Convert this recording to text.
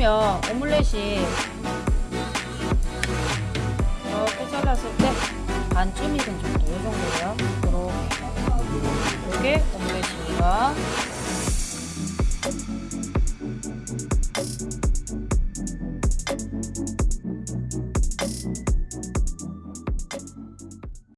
보시면 오믈렛이 이렇게 잘랐을 때 반쯤 익은 정도 이 정도예요. 이렇게 이게 오믈렛입니다.